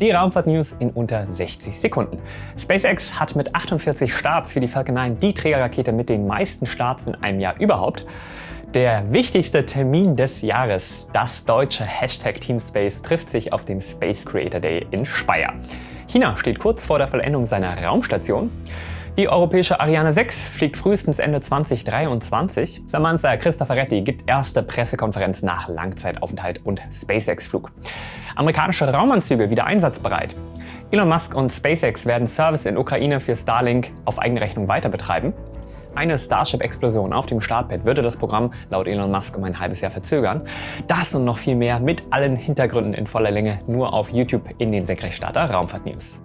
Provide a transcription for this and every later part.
Die Raumfahrt-News in unter 60 Sekunden. SpaceX hat mit 48 Starts für die Falcon 9 die Trägerrakete mit den meisten Starts in einem Jahr überhaupt. Der wichtigste Termin des Jahres, das deutsche Hashtag Teamspace, trifft sich auf dem Space Creator Day in Speyer. China steht kurz vor der Vollendung seiner Raumstation. Die europäische Ariane 6 fliegt frühestens Ende 2023. Samantha Cristoforetti gibt erste Pressekonferenz nach Langzeitaufenthalt und SpaceX-Flug. Amerikanische Raumanzüge wieder einsatzbereit. Elon Musk und SpaceX werden Service in Ukraine für Starlink auf eigene Rechnung weiter betreiben. Eine Starship-Explosion auf dem Startpad würde das Programm laut Elon Musk um ein halbes Jahr verzögern. Das und noch viel mehr mit allen Hintergründen in voller Länge nur auf YouTube in den Senkrechtstarter Raumfahrt News.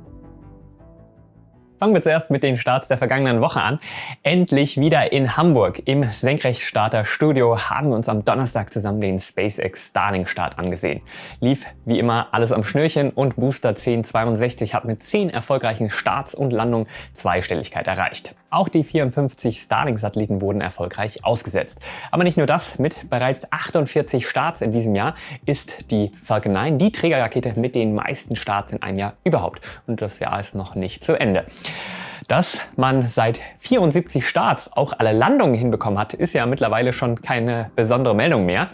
Fangen wir zuerst mit den Starts der vergangenen Woche an. Endlich wieder in Hamburg im Senkrechtstarter Studio haben wir uns am Donnerstag zusammen den SpaceX Starlink Start angesehen. Lief wie immer alles am Schnürchen und Booster 1062 hat mit 10 erfolgreichen Starts und Landungen Zweistelligkeit erreicht. Auch die 54 Starlink-Satelliten wurden erfolgreich ausgesetzt. Aber nicht nur das, mit bereits 48 Starts in diesem Jahr ist die Falcon 9 die Trägerrakete mit den meisten Starts in einem Jahr überhaupt. Und das Jahr ist noch nicht zu Ende. Dass man seit 74 Starts auch alle Landungen hinbekommen hat, ist ja mittlerweile schon keine besondere Meldung mehr.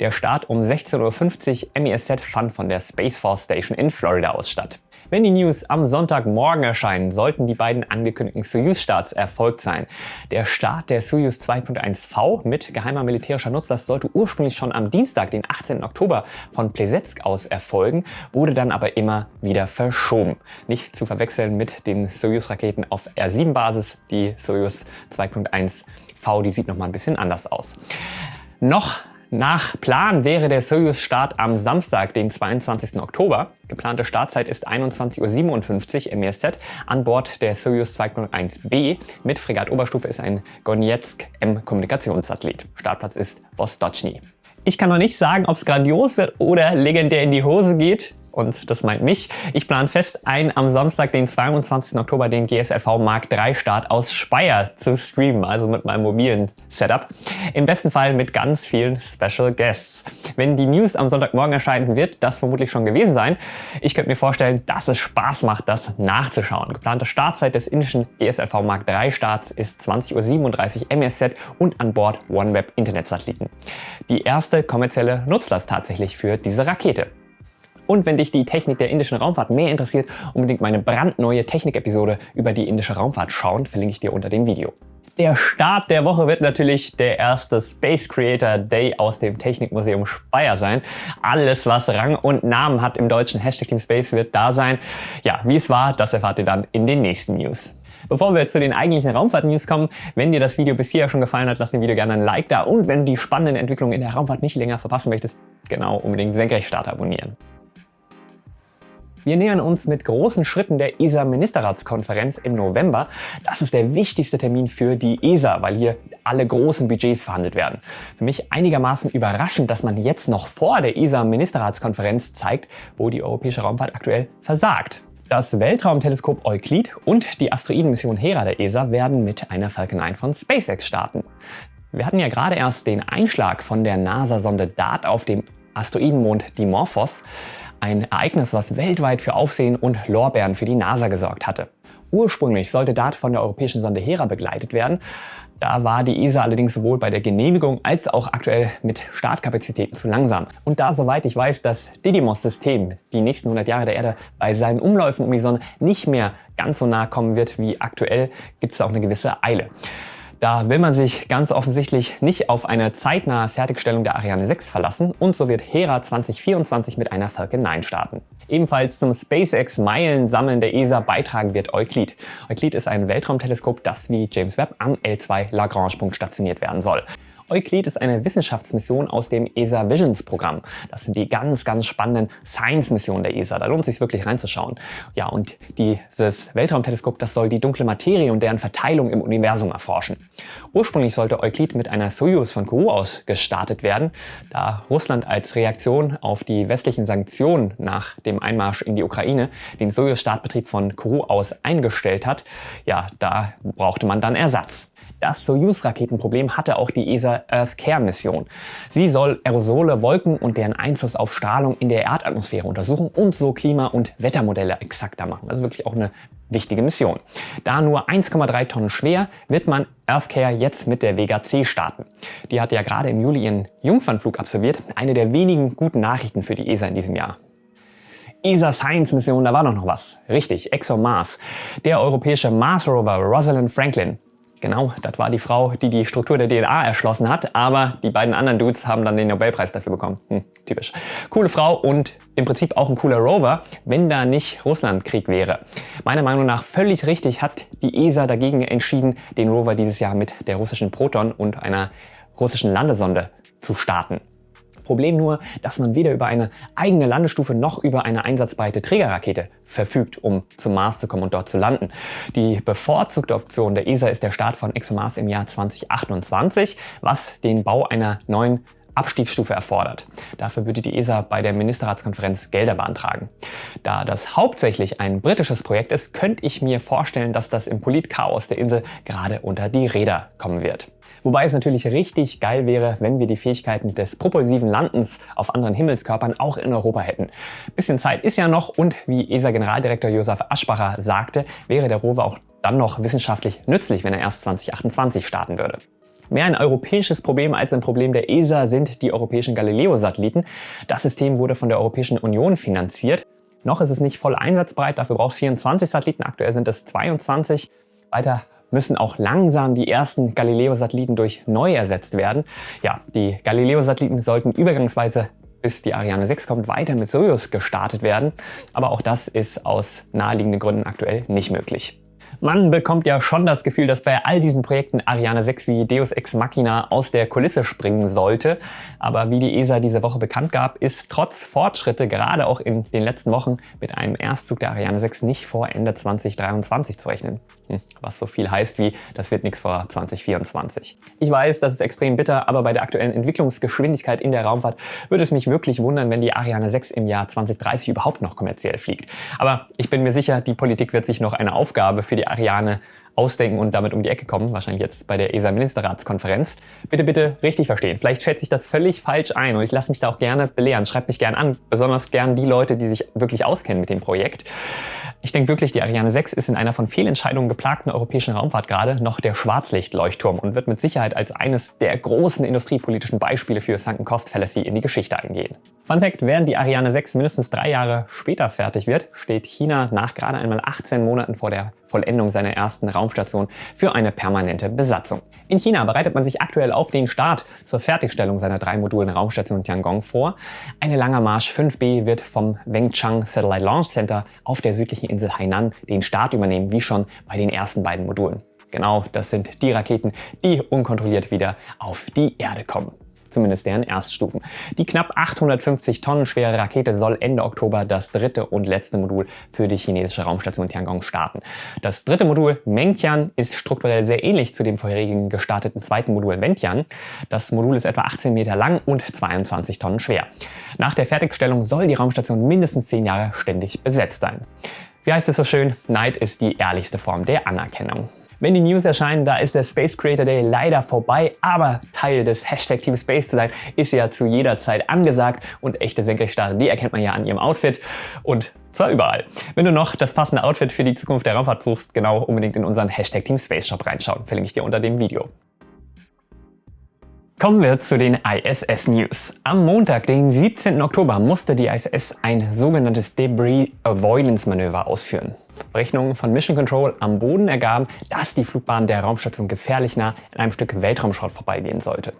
Der Start um 16.50 Uhr MESZ fand von der Space Force Station in Florida aus statt. Wenn die News am Sonntagmorgen erscheinen, sollten die beiden angekündigten Soyuz-Starts erfolgt sein. Der Start der Soyuz 2.1V mit geheimer militärischer Nutzlast sollte ursprünglich schon am Dienstag, den 18. Oktober von Plesetsk aus erfolgen, wurde dann aber immer wieder verschoben. Nicht zu verwechseln mit den Soyuz-Raketen auf R7-Basis. Die Soyuz 2.1V, die sieht noch mal ein bisschen anders aus. Noch nach Plan wäre der Soyuz-Start am Samstag, den 22. Oktober. Geplante Startzeit ist 21.57 Uhr MESZ. An Bord der Soyuz 2.1b mit Fregatt-Oberstufe ist ein Gonetsk M-Kommunikationssatellit. Startplatz ist Vostochny. Ich kann noch nicht sagen, ob es grandios wird oder legendär in die Hose geht und das meint mich. Ich plane fest ein am Samstag, den 22. Oktober, den GSLV Mark III Start aus Speyer zu streamen, also mit meinem mobilen Setup. Im besten Fall mit ganz vielen Special Guests. Wenn die News am Sonntagmorgen erscheinen, wird das vermutlich schon gewesen sein. Ich könnte mir vorstellen, dass es Spaß macht, das nachzuschauen. Geplante Startzeit des indischen GSLV Mark III Starts ist 20.37 Uhr MESZ und an Bord OneWeb Internetsatelliten. Die erste kommerzielle Nutzlast tatsächlich für diese Rakete. Und wenn dich die Technik der indischen Raumfahrt mehr interessiert, unbedingt meine brandneue Technik-Episode über die indische Raumfahrt schauen, verlinke ich dir unter dem Video. Der Start der Woche wird natürlich der erste Space Creator Day aus dem Technikmuseum Speyer sein. Alles, was Rang und Namen hat im deutschen Hashtag Team Space, wird da sein. Ja, wie es war, das erfahrt ihr dann in den nächsten News. Bevor wir zu den eigentlichen Raumfahrt-News kommen, wenn dir das Video bis hier schon gefallen hat, lass dem Video gerne ein Like da und wenn du die spannenden Entwicklungen in der Raumfahrt nicht länger verpassen möchtest, genau unbedingt Senkrechtstarter abonnieren. Wir nähern uns mit großen Schritten der ESA-Ministerratskonferenz im November. Das ist der wichtigste Termin für die ESA, weil hier alle großen Budgets verhandelt werden. Für mich einigermaßen überraschend, dass man jetzt noch vor der ESA-Ministerratskonferenz zeigt, wo die europäische Raumfahrt aktuell versagt. Das Weltraumteleskop Euclid und die Asteroidenmission Hera der ESA werden mit einer Falcon 9 von SpaceX starten. Wir hatten ja gerade erst den Einschlag von der NASA-Sonde DART auf dem Asteroidenmond Dimorphos. Ein Ereignis, was weltweit für Aufsehen und Lorbeeren für die NASA gesorgt hatte. Ursprünglich sollte DART von der europäischen Sonde Hera begleitet werden. Da war die ESA allerdings sowohl bei der Genehmigung als auch aktuell mit Startkapazitäten zu langsam. Und da, soweit ich weiß, das Didymos-System die nächsten 100 Jahre der Erde bei seinen Umläufen um die Sonne nicht mehr ganz so nah kommen wird wie aktuell, gibt es auch eine gewisse Eile. Da will man sich ganz offensichtlich nicht auf eine zeitnahe Fertigstellung der Ariane 6 verlassen und so wird Hera 2024 mit einer Falcon 9 starten. Ebenfalls zum SpaceX Meilensammeln der ESA beitragen wird Euclid. Euclid ist ein Weltraumteleskop, das wie James Webb am L2 Lagrange-Punkt stationiert werden soll. Euclid ist eine Wissenschaftsmission aus dem ESA Visions Programm. Das sind die ganz, ganz spannenden Science-Missionen der ESA. Da lohnt es sich wirklich reinzuschauen. Ja, und dieses Weltraumteleskop, das soll die dunkle Materie und deren Verteilung im Universum erforschen. Ursprünglich sollte Euclid mit einer Soyuz von Kourou aus gestartet werden, da Russland als Reaktion auf die westlichen Sanktionen nach dem Einmarsch in die Ukraine den Soyuz-Startbetrieb von Kourou aus eingestellt hat. Ja, da brauchte man dann Ersatz. Das Soyuz-Raketenproblem hatte auch die ESA Earth Care Mission. Sie soll Aerosole, Wolken und deren Einfluss auf Strahlung in der Erdatmosphäre untersuchen und so Klima- und Wettermodelle exakter machen. Also wirklich auch eine wichtige Mission. Da nur 1,3 Tonnen schwer, wird man EarthCare jetzt mit der Vega C starten. Die hat ja gerade im Juli ihren Jungfernflug absolviert. Eine der wenigen guten Nachrichten für die ESA in diesem Jahr. ESA Science Mission, da war doch noch was. Richtig, ExoMars. Der europäische Mars Rover Rosalind Franklin Genau, das war die Frau, die die Struktur der DNA erschlossen hat, aber die beiden anderen Dudes haben dann den Nobelpreis dafür bekommen. Hm, typisch. Coole Frau und im Prinzip auch ein cooler Rover, wenn da nicht Russlandkrieg wäre. Meiner Meinung nach völlig richtig hat die ESA dagegen entschieden, den Rover dieses Jahr mit der russischen Proton und einer russischen Landesonde zu starten. Problem nur, dass man weder über eine eigene Landestufe noch über eine einsatzbereite Trägerrakete verfügt, um zum Mars zu kommen und dort zu landen. Die bevorzugte Option der ESA ist der Start von ExoMars im Jahr 2028, was den Bau einer neuen Abstiegsstufe erfordert. Dafür würde die ESA bei der Ministerratskonferenz Gelder beantragen. Da das hauptsächlich ein britisches Projekt ist, könnte ich mir vorstellen, dass das im Politchaos der Insel gerade unter die Räder kommen wird. Wobei es natürlich richtig geil wäre, wenn wir die Fähigkeiten des propulsiven Landens auf anderen Himmelskörpern auch in Europa hätten. Bisschen Zeit ist ja noch und wie ESA-Generaldirektor Josef Aschbacher sagte, wäre der Rover auch dann noch wissenschaftlich nützlich, wenn er erst 2028 starten würde. Mehr ein europäisches Problem als ein Problem der ESA sind die europäischen Galileo-Satelliten. Das System wurde von der Europäischen Union finanziert. Noch ist es nicht voll einsatzbereit, dafür braucht es 24 Satelliten, aktuell sind es 22. Weiter müssen auch langsam die ersten Galileo-Satelliten durch neu ersetzt werden. Ja, die Galileo-Satelliten sollten übergangsweise bis die Ariane 6 kommt, weiter mit Soyuz gestartet werden. Aber auch das ist aus naheliegenden Gründen aktuell nicht möglich. Man bekommt ja schon das Gefühl, dass bei all diesen Projekten Ariane 6 wie Deus Ex Machina aus der Kulisse springen sollte. Aber wie die ESA diese Woche bekannt gab, ist trotz Fortschritte gerade auch in den letzten Wochen mit einem Erstflug der Ariane 6 nicht vor Ende 2023 zu rechnen. Hm, was so viel heißt wie, das wird nichts vor 2024. Ich weiß, das ist extrem bitter, aber bei der aktuellen Entwicklungsgeschwindigkeit in der Raumfahrt würde es mich wirklich wundern, wenn die Ariane 6 im Jahr 2030 überhaupt noch kommerziell fliegt. Aber ich bin mir sicher, die Politik wird sich noch eine Aufgabe für die Ariane ausdenken und damit um die Ecke kommen, wahrscheinlich jetzt bei der ESA-Ministerratskonferenz. Bitte, bitte richtig verstehen. Vielleicht schätze ich das völlig falsch ein und ich lasse mich da auch gerne belehren. Schreibt mich gerne an, besonders gern die Leute, die sich wirklich auskennen mit dem Projekt. Ich denke wirklich, die Ariane 6 ist in einer von Fehlentscheidungen geplagten europäischen Raumfahrt gerade noch der Schwarzlichtleuchtturm und wird mit Sicherheit als eines der großen industriepolitischen Beispiele für Sunken Cost Fallacy in die Geschichte eingehen. Fun Fact, während die Ariane 6 mindestens drei Jahre später fertig wird, steht China nach gerade einmal 18 Monaten vor der Vollendung seiner ersten Raumstation für eine permanente Besatzung. In China bereitet man sich aktuell auf den Start zur Fertigstellung seiner drei Modulen Raumstation Tiangong vor. Eine Langer Marsch 5B wird vom Wengchang Satellite Launch Center auf der südlichen Insel Hainan den Start übernehmen, wie schon bei den ersten beiden Modulen. Genau, das sind die Raketen, die unkontrolliert wieder auf die Erde kommen zumindest deren Erststufen. Die knapp 850 Tonnen schwere Rakete soll Ende Oktober das dritte und letzte Modul für die chinesische Raumstation Tiangong starten. Das dritte Modul Mengtian ist strukturell sehr ähnlich zu dem vorherigen gestarteten zweiten Modul Wentian. Das Modul ist etwa 18 Meter lang und 22 Tonnen schwer. Nach der Fertigstellung soll die Raumstation mindestens 10 Jahre ständig besetzt sein. Wie heißt es so schön? Neid ist die ehrlichste Form der Anerkennung. Wenn die News erscheinen, da ist der Space Creator Day leider vorbei, aber Teil des Hashtag Team Space zu sein, ist ja zu jeder Zeit angesagt und echte Senkrechtstarter, die erkennt man ja an ihrem Outfit und zwar überall. Wenn du noch das passende Outfit für die Zukunft der Raumfahrt suchst, genau unbedingt in unseren Hashtag Team Space Shop reinschauen, verlinke ich dir unter dem Video. Kommen wir zu den ISS News. Am Montag, den 17. Oktober, musste die ISS ein sogenanntes Debris Avoidance Manöver ausführen. Berechnungen von Mission Control am Boden ergaben, dass die Flugbahn der Raumstation gefährlich nah in einem Stück Weltraumschrott vorbeigehen sollte.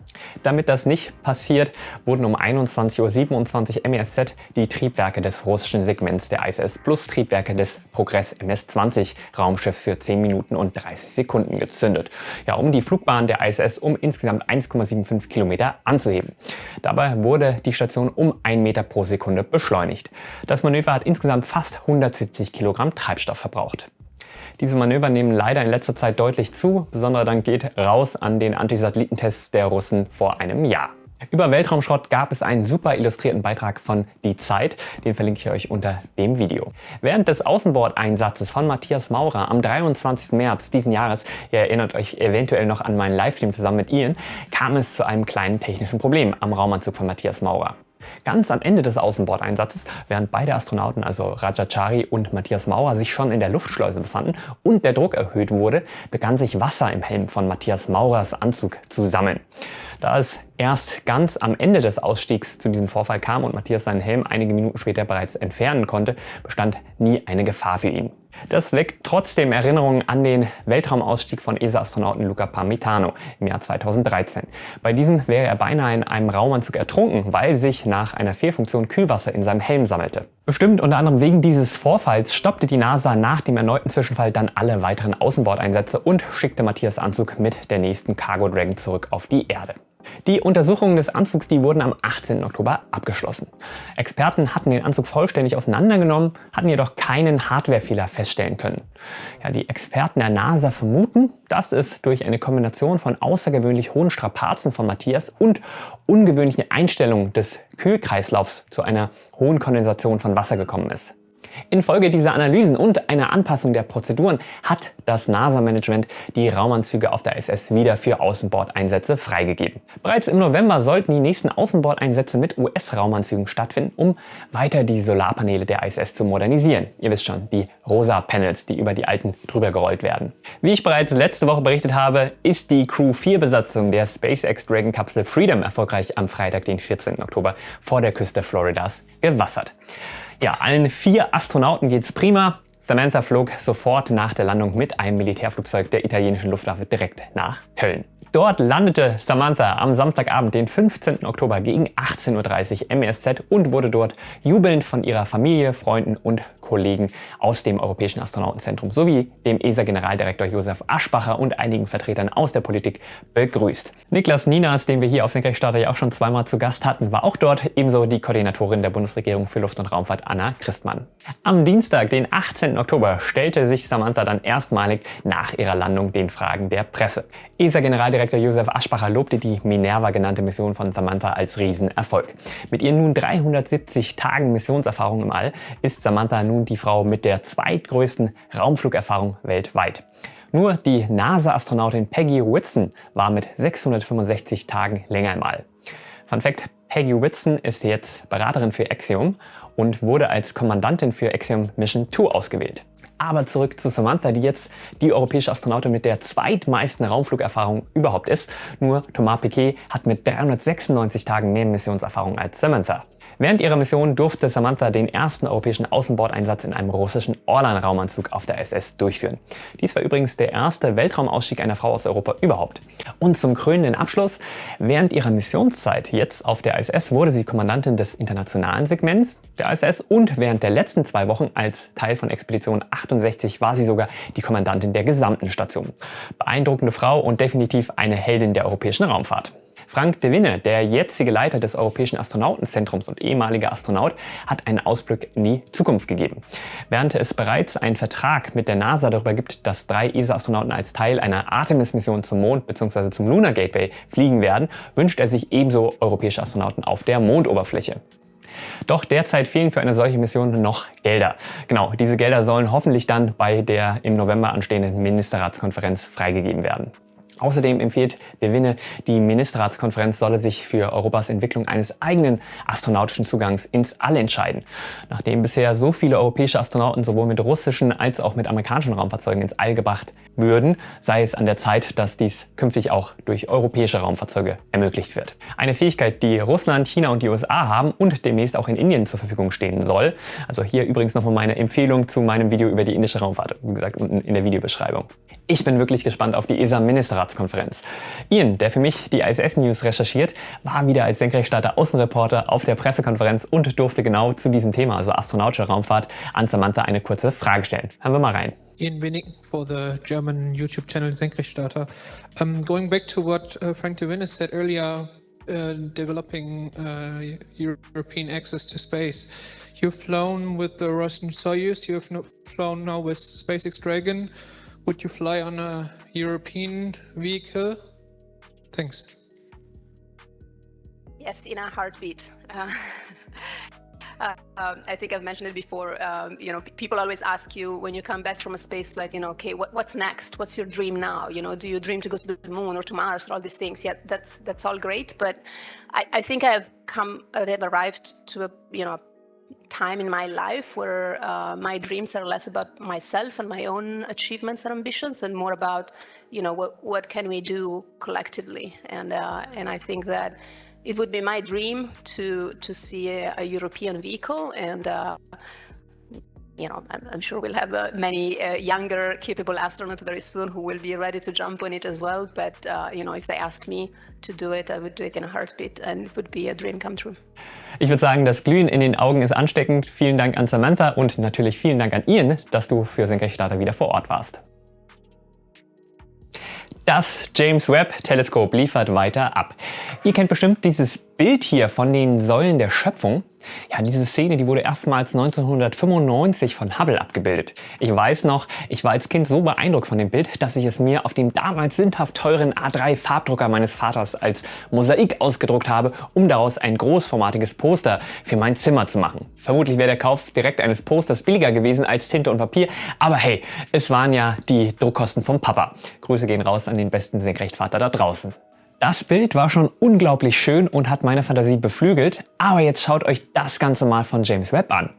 Damit das nicht passiert, wurden um 21.27 Uhr MSZ die Triebwerke des russischen Segments der ISS plus Triebwerke des Progress MS-20 Raumschiffs für 10 Minuten und 30 Sekunden gezündet, ja, um die Flugbahn der ISS um insgesamt 1,75 Kilometer anzuheben. Dabei wurde die Station um 1 Meter pro Sekunde beschleunigt. Das Manöver hat insgesamt fast 170 Kilogramm Treibstoff verbraucht. Diese Manöver nehmen leider in letzter Zeit deutlich zu, besonderer Dank geht raus an den Antisatellitentests der Russen vor einem Jahr. Über Weltraumschrott gab es einen super illustrierten Beitrag von Die Zeit, den verlinke ich euch unter dem Video. Während des Außenbordeinsatzes von Matthias Maurer am 23. März diesen Jahres, ihr erinnert euch eventuell noch an meinen Livestream zusammen mit Ian, kam es zu einem kleinen technischen Problem am Raumanzug von Matthias Maurer. Ganz am Ende des Außenbordeinsatzes, während beide Astronauten, also Rajachari und Matthias Maurer, sich schon in der Luftschleuse befanden und der Druck erhöht wurde, begann sich Wasser im Helm von Matthias Maurers Anzug zu sammeln. Da es erst ganz am Ende des Ausstiegs zu diesem Vorfall kam und Matthias seinen Helm einige Minuten später bereits entfernen konnte, bestand nie eine Gefahr für ihn. Das weckt trotzdem Erinnerungen an den Weltraumausstieg von ESA-Astronauten Luca Parmitano im Jahr 2013. Bei diesem wäre er beinahe in einem Raumanzug ertrunken, weil sich nach einer Fehlfunktion Kühlwasser in seinem Helm sammelte. Bestimmt unter anderem wegen dieses Vorfalls stoppte die NASA nach dem erneuten Zwischenfall dann alle weiteren Außenbordeinsätze und schickte Matthias Anzug mit der nächsten Cargo Dragon zurück auf die Erde. Die Untersuchungen des Anzugs die wurden am 18. Oktober abgeschlossen. Experten hatten den Anzug vollständig auseinandergenommen, hatten jedoch keinen Hardwarefehler feststellen können. Ja, die Experten der NASA vermuten, dass es durch eine Kombination von außergewöhnlich hohen Strapazen von Matthias und ungewöhnlichen Einstellungen des Kühlkreislaufs zu einer hohen Kondensation von Wasser gekommen ist. Infolge dieser Analysen und einer Anpassung der Prozeduren hat das NASA-Management die Raumanzüge auf der ISS wieder für Außenbordeinsätze freigegeben. Bereits im November sollten die nächsten Außenbordeinsätze mit US-Raumanzügen stattfinden, um weiter die Solarpaneele der ISS zu modernisieren. Ihr wisst schon, die rosa Panels, die über die alten drüber gerollt werden. Wie ich bereits letzte Woche berichtet habe, ist die Crew 4 Besatzung der SpaceX Dragon Kapsel Freedom erfolgreich am Freitag, den 14. Oktober, vor der Küste Floridas gewassert. Ja, allen vier Astronauten geht's prima. Samantha flog sofort nach der Landung mit einem Militärflugzeug der italienischen Luftwaffe direkt nach Köln. Dort landete Samantha am Samstagabend, den 15. Oktober gegen 18.30 Uhr MESZ und wurde dort jubelnd von ihrer Familie, Freunden und Kollegen aus dem Europäischen Astronautenzentrum sowie dem ESA-Generaldirektor Josef Aschbacher und einigen Vertretern aus der Politik begrüßt. Niklas Ninas, den wir hier auf Senkrechtstarter ja auch schon zweimal zu Gast hatten, war auch dort, ebenso die Koordinatorin der Bundesregierung für Luft- und Raumfahrt Anna Christmann. Am Dienstag, den 18. Oktober, stellte sich Samantha dann erstmalig nach ihrer Landung den Fragen der Presse. ESA-Generaldirektor Josef Aschbacher lobte die Minerva genannte Mission von Samantha als Riesenerfolg. Mit ihren nun 370 Tagen Missionserfahrung im All ist Samantha nun die Frau mit der zweitgrößten Raumflugerfahrung weltweit. Nur die NASA-Astronautin Peggy Whitson war mit 665 Tagen länger im All. Fun Fact, Peggy Whitson ist jetzt Beraterin für Axiom und wurde als Kommandantin für Axiom Mission 2 ausgewählt. Aber zurück zu Samantha, die jetzt die europäische Astronautin mit der zweitmeisten Raumflugerfahrung überhaupt ist. Nur Thomas Piquet hat mit 396 Tagen mehr Missionserfahrung als Samantha. Während ihrer Mission durfte Samantha den ersten europäischen Außenbordeinsatz in einem russischen Orlan-Raumanzug auf der SS durchführen. Dies war übrigens der erste Weltraumausstieg einer Frau aus Europa überhaupt. Und zum krönenden Abschluss, während ihrer Missionszeit jetzt auf der ISS wurde sie Kommandantin des internationalen Segments der ISS und während der letzten zwei Wochen als Teil von Expedition 68 war sie sogar die Kommandantin der gesamten Station. Beeindruckende Frau und definitiv eine Heldin der europäischen Raumfahrt. Frank de Winne, der jetzige Leiter des Europäischen Astronautenzentrums und ehemaliger Astronaut, hat einen Ausblick in die Zukunft gegeben. Während es bereits einen Vertrag mit der NASA darüber gibt, dass drei ESA-Astronauten als Teil einer Artemis-Mission zum Mond bzw. zum Lunar Gateway fliegen werden, wünscht er sich ebenso europäische Astronauten auf der Mondoberfläche. Doch derzeit fehlen für eine solche Mission noch Gelder. Genau, diese Gelder sollen hoffentlich dann bei der im November anstehenden Ministerratskonferenz freigegeben werden. Außerdem empfiehlt De Winne, die Ministerratskonferenz solle sich für Europas Entwicklung eines eigenen astronautischen Zugangs ins All entscheiden. Nachdem bisher so viele europäische Astronauten sowohl mit russischen als auch mit amerikanischen Raumfahrzeugen ins All gebracht würden, sei es an der Zeit, dass dies künftig auch durch europäische Raumfahrzeuge ermöglicht wird. Eine Fähigkeit, die Russland, China und die USA haben und demnächst auch in Indien zur Verfügung stehen soll. Also hier übrigens nochmal meine Empfehlung zu meinem Video über die indische Raumfahrt, wie gesagt unten in der Videobeschreibung. Ich bin wirklich gespannt auf die ESA-Ministerratskonferenz. Ian, der für mich die ISS-News recherchiert, war wieder als Senkrechtstarter Außenreporter auf der Pressekonferenz und durfte genau zu diesem Thema, also astronautische Raumfahrt, an Samantha eine kurze Frage stellen. Hören wir mal rein. Ian Winning for the German YouTube channel Senkrechtstarter. Um, going back to what uh, Frank de Winnes said earlier, uh, developing uh, European access to space. You've flown with the Russian Soyuz, you've flown now with SpaceX Dragon. Would you fly on a European vehicle? Thanks. Yes, in a heartbeat. Uh, uh, um, I think I've mentioned it before. Um, you know, people always ask you when you come back from a space flight, you know, okay, what, what's next? What's your dream now? You know, do you dream to go to the moon or to Mars or all these things? Yeah, that's that's all great, but I, I think I've come, I've arrived to a you know time in my life where uh, my dreams are less about myself and my own achievements and ambitions and more about you know what what can we do collectively. And uh, and I think that it would be my dream to to see a, a European vehicle and uh, you know, I'm, I'm, sure we'll have uh, many uh, younger capable astronauts very soon who will be ready to jump on it as well. But, uh, you know, if they asked me to do it, I would do it in a heartbeat and it would be a dream come true. Ich würde sagen, das Glühen in den Augen ist ansteckend. Vielen Dank an Samantha und natürlich vielen Dank an Ian, dass du für Senkrechtstarter wieder vor Ort warst. Das James Webb Teleskop liefert weiter ab. Ihr kennt bestimmt dieses Bild hier von den Säulen der Schöpfung. Ja, diese Szene, die wurde erstmals 1995 von Hubble abgebildet. Ich weiß noch, ich war als Kind so beeindruckt von dem Bild, dass ich es mir auf dem damals sündhaft teuren A3 Farbdrucker meines Vaters als Mosaik ausgedruckt habe, um daraus ein großformatiges Poster für mein Zimmer zu machen. Vermutlich wäre der Kauf direkt eines Posters billiger gewesen als Tinte und Papier, aber hey, es waren ja die Druckkosten vom Papa. Grüße gehen raus an den besten Senkrechtvater da draußen. Das Bild war schon unglaublich schön und hat meine Fantasie beflügelt, aber jetzt schaut euch das Ganze mal von James Webb an.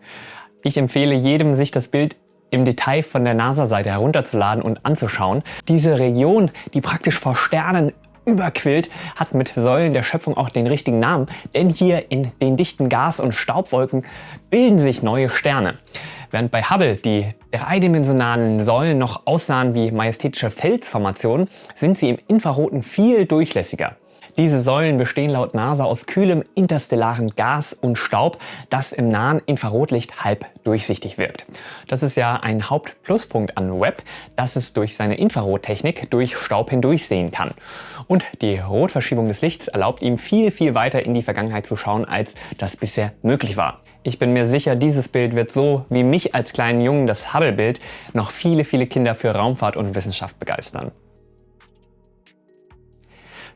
Ich empfehle jedem, sich das Bild im Detail von der NASA-Seite herunterzuladen und anzuschauen. Diese Region, die praktisch vor Sternen überquillt, hat mit Säulen der Schöpfung auch den richtigen Namen, denn hier in den dichten Gas- und Staubwolken bilden sich neue Sterne. Während bei Hubble die dreidimensionalen Säulen noch aussahen wie majestätische Felsformationen, sind sie im Infraroten viel durchlässiger. Diese Säulen bestehen laut NASA aus kühlem interstellaren Gas und Staub, das im nahen Infrarotlicht halb durchsichtig wirkt. Das ist ja ein Hauptpluspunkt an Webb, dass es durch seine Infrarottechnik durch Staub hindurchsehen kann. Und die Rotverschiebung des Lichts erlaubt ihm viel, viel weiter in die Vergangenheit zu schauen, als das bisher möglich war. Ich bin mir sicher, dieses Bild wird so wie mich als kleinen Jungen das Hubble-Bild noch viele, viele Kinder für Raumfahrt und Wissenschaft begeistern.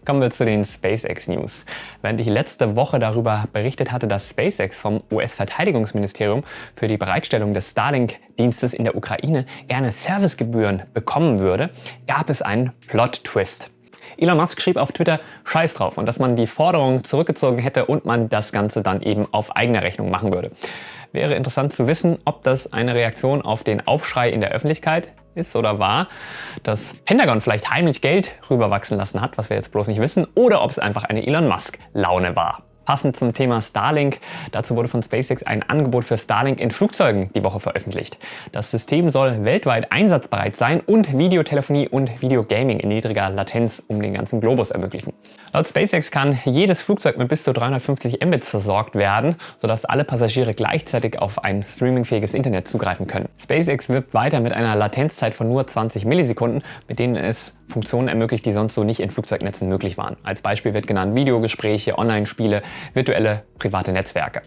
Kommen wir zu den SpaceX News. Während ich letzte Woche darüber berichtet hatte, dass SpaceX vom US-Verteidigungsministerium für die Bereitstellung des Starlink-Dienstes in der Ukraine gerne Servicegebühren bekommen würde, gab es einen Plot-Twist. Elon Musk schrieb auf Twitter Scheiß drauf und dass man die Forderung zurückgezogen hätte und man das Ganze dann eben auf eigene Rechnung machen würde. Wäre interessant zu wissen, ob das eine Reaktion auf den Aufschrei in der Öffentlichkeit ist oder war, dass Pentagon vielleicht heimlich Geld rüberwachsen lassen hat, was wir jetzt bloß nicht wissen, oder ob es einfach eine Elon Musk-Laune war. Passend zum Thema Starlink, dazu wurde von SpaceX ein Angebot für Starlink in Flugzeugen die Woche veröffentlicht. Das System soll weltweit einsatzbereit sein und Videotelefonie und Videogaming in niedriger Latenz um den ganzen Globus ermöglichen. Laut SpaceX kann jedes Flugzeug mit bis zu 350 Mbits versorgt werden, sodass alle Passagiere gleichzeitig auf ein streamingfähiges Internet zugreifen können. SpaceX wirbt weiter mit einer Latenzzeit von nur 20 Millisekunden, mit denen es Funktionen ermöglicht, die sonst so nicht in Flugzeugnetzen möglich waren. Als Beispiel wird genannt Videogespräche, Online-Spiele, virtuelle private Netzwerke.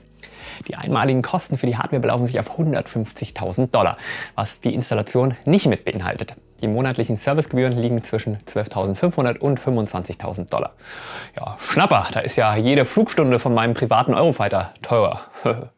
Die einmaligen Kosten für die Hardware belaufen sich auf 150.000 Dollar, was die Installation nicht mit beinhaltet. Die monatlichen Servicegebühren liegen zwischen 12.500 und 25.000 Dollar. Ja, Schnapper, da ist ja jede Flugstunde von meinem privaten Eurofighter teurer.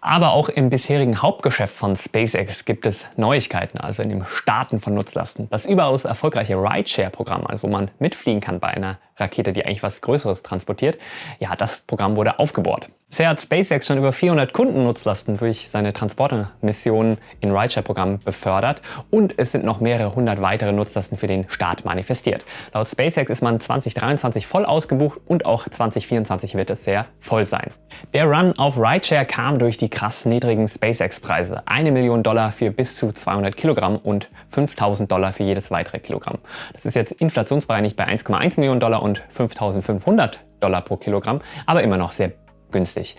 Aber auch im bisherigen Hauptgeschäft von SpaceX gibt es Neuigkeiten, also in dem Starten von Nutzlasten. Das überaus erfolgreiche Rideshare-Programm, also wo man mitfliegen kann bei einer Rakete, die eigentlich was Größeres transportiert, ja, das Programm wurde aufgebohrt. Bisher hat SpaceX schon über 400 Kundennutzlasten durch seine Transportermissionen in Rideshare-Programmen befördert und es sind noch mehrere hundert weitere Nutzlasten für den Start manifestiert. Laut SpaceX ist man 2023 voll ausgebucht und auch 2024 wird es sehr voll sein. Der Run auf Rideshare kam durch die krass niedrigen SpaceX-Preise. Eine Million Dollar für bis zu 200 Kilogramm und 5000 Dollar für jedes weitere Kilogramm. Das ist jetzt inflationsbereinigt bei 1,1 Millionen Dollar und 5500 Dollar pro Kilogramm, aber immer noch sehr günstig.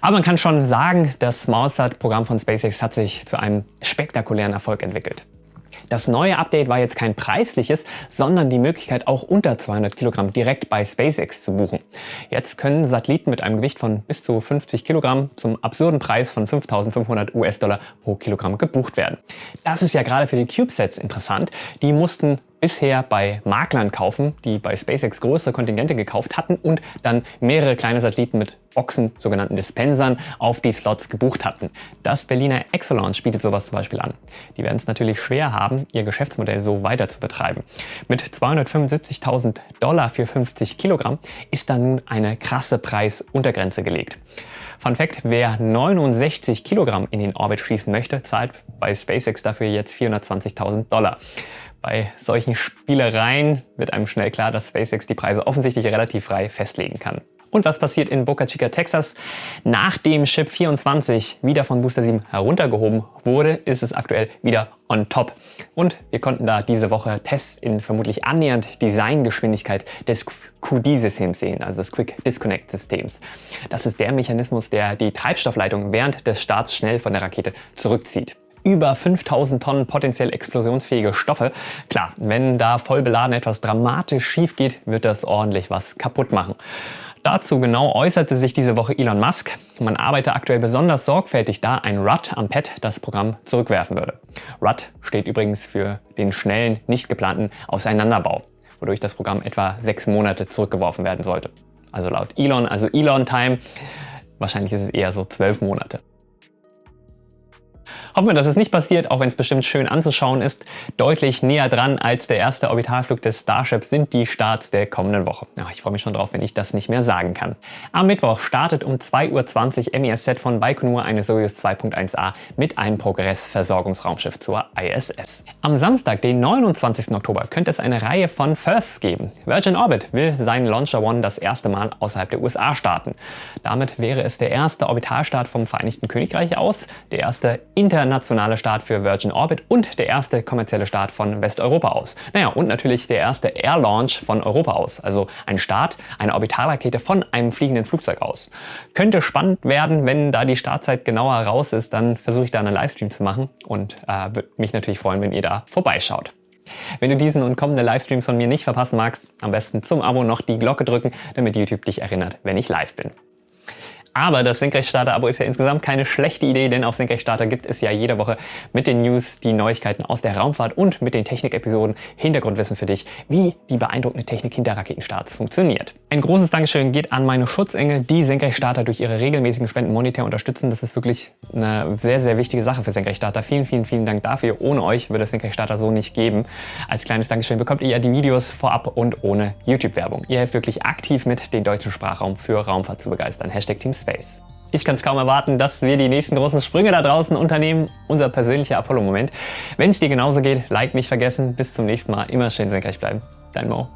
Aber man kann schon sagen, das Mausat-Programm von SpaceX hat sich zu einem spektakulären Erfolg entwickelt. Das neue Update war jetzt kein preisliches, sondern die Möglichkeit auch unter 200 Kilogramm direkt bei SpaceX zu buchen. Jetzt können Satelliten mit einem Gewicht von bis zu 50 Kilogramm zum absurden Preis von 5.500 US-Dollar pro Kilogramm gebucht werden. Das ist ja gerade für die CubeSats interessant. Die mussten bisher bei Maklern kaufen, die bei SpaceX größere Kontingente gekauft hatten und dann mehrere kleine Satelliten mit Boxen, sogenannten Dispensern, auf die Slots gebucht hatten. Das Berliner Exolaunch bietet sowas zum Beispiel an. Die werden es natürlich schwer haben, ihr Geschäftsmodell so weiter zu betreiben. Mit 275.000 Dollar für 50 Kilogramm ist da nun eine krasse Preisuntergrenze gelegt. Fun Fact, wer 69 Kilogramm in den Orbit schießen möchte, zahlt bei SpaceX dafür jetzt 420.000 Dollar. Bei solchen Spielereien wird einem schnell klar, dass SpaceX die Preise offensichtlich relativ frei festlegen kann. Und was passiert in Boca Chica, Texas? Nachdem Chip 24 wieder von Booster 7 heruntergehoben wurde, ist es aktuell wieder on top. Und wir konnten da diese Woche Tests in vermutlich annähernd Designgeschwindigkeit des QD-Systems sehen, also des Quick Disconnect Systems. Das ist der Mechanismus, der die Treibstoffleitung während des Starts schnell von der Rakete zurückzieht über 5000 Tonnen potenziell explosionsfähige Stoffe. Klar, wenn da voll beladen etwas dramatisch schief geht, wird das ordentlich was kaputt machen. Dazu genau äußerte sich diese Woche Elon Musk. Man arbeite aktuell besonders sorgfältig da ein RUT am Pad das Programm zurückwerfen würde. RUT steht übrigens für den schnellen, nicht geplanten Auseinanderbau, wodurch das Programm etwa sechs Monate zurückgeworfen werden sollte. Also laut Elon, also Elon Time, wahrscheinlich ist es eher so zwölf Monate. Hoffen wir, dass es nicht passiert, auch wenn es bestimmt schön anzuschauen ist. Deutlich näher dran als der erste Orbitalflug des Starships sind die Starts der kommenden Woche. Ja, ich freue mich schon drauf, wenn ich das nicht mehr sagen kann. Am Mittwoch startet um 2.20 Uhr MES-Set von Baikonur eine Soyuz 2.1a mit einem Progress-Versorgungsraumschiff zur ISS. Am Samstag, den 29. Oktober, könnte es eine Reihe von Firsts geben. Virgin Orbit will seinen Launcher One das erste Mal außerhalb der USA starten. Damit wäre es der erste Orbitalstart vom Vereinigten Königreich aus, der erste internationale Start für Virgin Orbit und der erste kommerzielle Start von Westeuropa aus. Naja, und natürlich der erste Air Launch von Europa aus, also ein Start einer Orbitalrakete von einem fliegenden Flugzeug aus. Könnte spannend werden, wenn da die Startzeit genauer raus ist, dann versuche ich da einen Livestream zu machen und äh, würde mich natürlich freuen, wenn ihr da vorbeischaut. Wenn du diesen und kommende Livestreams von mir nicht verpassen magst, am besten zum Abo noch die Glocke drücken, damit YouTube dich erinnert, wenn ich live bin. Aber das Senkrechtstarter-Abo ist ja insgesamt keine schlechte Idee, denn auf Senkrechtstarter gibt es ja jede Woche mit den News die Neuigkeiten aus der Raumfahrt und mit den Technik-Episoden Hintergrundwissen für dich, wie die beeindruckende Technik hinter Raketenstarts funktioniert. Ein großes Dankeschön geht an meine Schutzengel, die Senkrechtstarter durch ihre regelmäßigen Spenden monetär unterstützen. Das ist wirklich eine sehr, sehr wichtige Sache für Senkrechtstarter. Vielen, vielen, vielen Dank dafür. Ohne euch würde es Senkrechtstarter so nicht geben. Als kleines Dankeschön bekommt ihr ja die Videos vorab und ohne YouTube-Werbung. Ihr helft wirklich aktiv mit, den deutschen Sprachraum für Raumfahrt zu begeistern. Hashtag Team Space. Ich kann es kaum erwarten, dass wir die nächsten großen Sprünge da draußen unternehmen. Unser persönlicher Apollo-Moment. Wenn es dir genauso geht, Like nicht vergessen. Bis zum nächsten Mal. Immer schön senkrecht bleiben. Dein Mo.